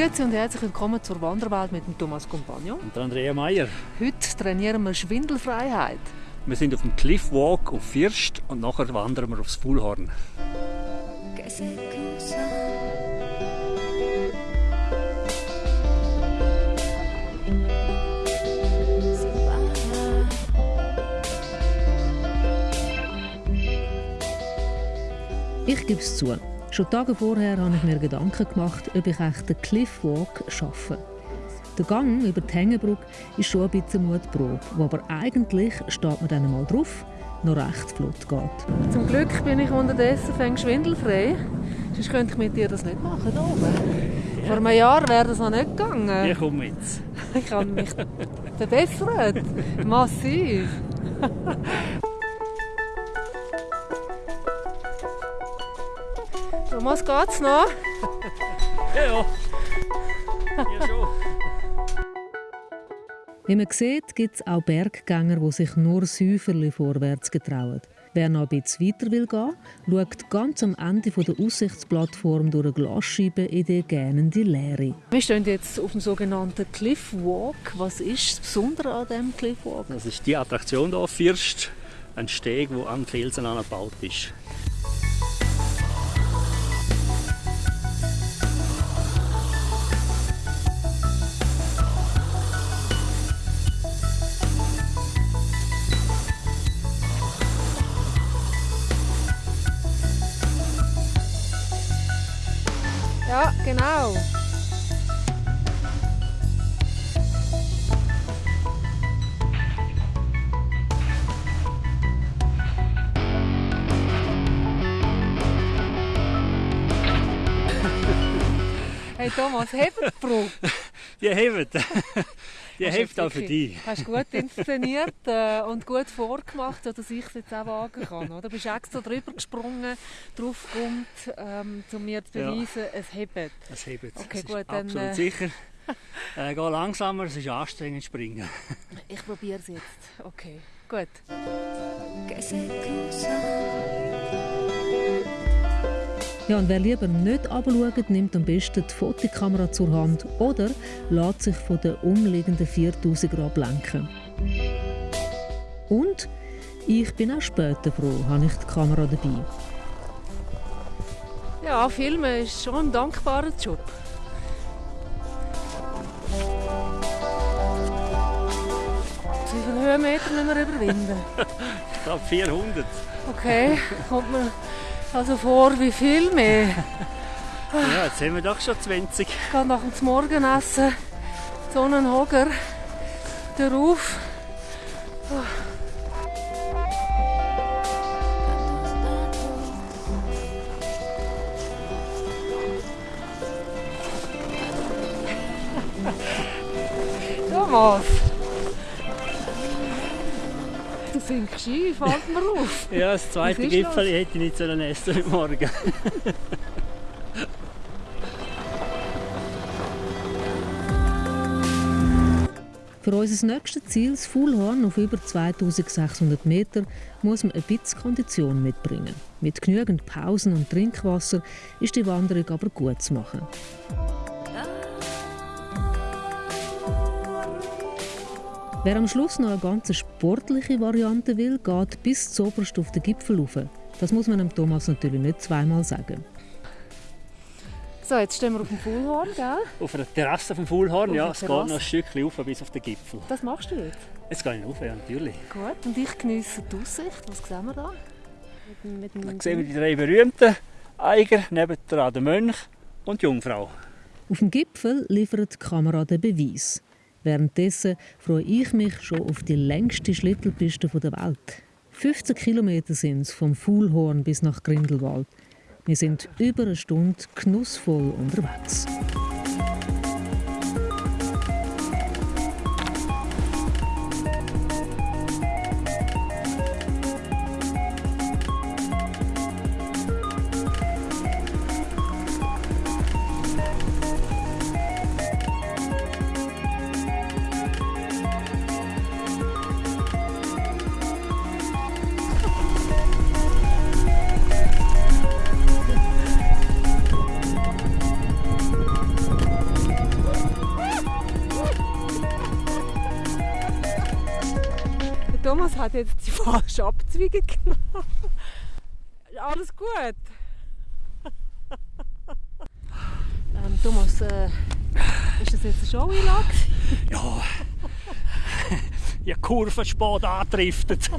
Grüezi und herzlich willkommen zur Wanderwelt mit dem Thomas Compagnon. Und Andrea Meier. Heute trainieren wir Schwindelfreiheit. Wir sind auf dem Cliffwalk auf First und nachher wandern wir aufs Fuhlhorn. Ich gebe es zu. Schon Tage vorher habe ich mir Gedanken gemacht, ob ich echt den Cliffwalk schaffe. Der Gang über die Hängebrücke ist schon ein bisschen Mutprobe, wo aber eigentlich steht man dann mal drauf, noch recht flott geht. Zum Glück bin ich unterdessen fängt schwindelfrei. Sonst könnte ich mit dir das nicht machen da oben. Ja. Vor einem Jahr wäre das noch nicht gegangen. Ich komme mit. Ich habe mich verbessert. Massiv. Thomas, geht's noch? ja, ja. Ja, schon. Wie man sieht, gibt es auch Berggänger, die sich nur Säuferli vorwärts getrauen. Wer noch ein bisschen weiter will gehen, schaut ganz am Ende der Aussichtsplattform durch eine Glasscheibe in die gähnende Leere. Wir stehen jetzt auf dem sogenannten Cliffwalk. Was ist das Besondere an diesem Cliffwalk? Das ist die Attraktion hier, First, ein Steg, der an Felsen angebaut ist. Ja, genau. Hey Thomas, hebt die Probe? Die hebt. Die hilft auch für dich. Hast gut inszeniert äh, und gut vorgemacht, dass ich es jetzt auch wagen kann. Oder? Du bist extra drüber gesprungen, drauf kommt, ähm, um mir zu beweisen, ja. es hebt. Es hebt. Okay, gut, dann, absolut äh, sicher. Äh, geh langsamer, es ist anstrengend springen. ich probiere es jetzt. Okay, gut. Ja, und wer lieber nicht abschaut, nimmt am besten die Fotokamera zur Hand oder lässt sich von den umliegenden 4000 Grad lenken. Und ich bin auch später froh, habe ich die Kamera dabei. Ja, Filmen ist schon ein dankbarer Job. Wie viele Höhenmeter müssen wir überwinden? ich glaube 400. Okay, kommt man also vor wie viel mehr? ja, jetzt haben wir doch schon 20. Ich gehe nach dem Morgenessen so einen darauf. Thomas! Sinkst ein, fällt mir auf. ja, das zweite Gipfel das? hätte ich nicht sollen essen heute Morgen. Für unser nächstes Ziel, das Fuhlhorn auf über 2600 Meter, muss man ein bisschen Kondition mitbringen. Mit genügend Pausen und Trinkwasser ist die Wanderung aber gut zu machen. Wer am Schluss noch eine ganz sportliche Variante will, geht bis zoberst auf den Gipfel rauf. Das muss man dem Thomas natürlich nicht zweimal sagen. So, jetzt stehen wir auf dem Fuhlhorn, gell? Auf der Terrasse vom Fuhlhorn, ja. Es geht noch ein Stückchen rauf bis auf den Gipfel. Das machst du jetzt? Jetzt gehe ich rauf, ja, natürlich. Gut, und ich genieße die Aussicht. Was sehen wir da? Mit, mit da sehen wir die drei berühmten Eiger, neben der Mönch und die Jungfrau. Auf dem Gipfel liefert die Kamera den Beweis. Währenddessen freue ich mich schon auf die längste Schlittelpiste der Welt. 15 Kilometer sind es vom Fuhlhorn bis nach Grindelwald. Wir sind über eine Stunde genussvoll unterwegs. Hat jetzt die falsche Abzweigung genommen. Alles gut. ähm, Thomas, äh, ist das jetzt eine Show-Einlage? Ja, ich Kurven spät angedriftet.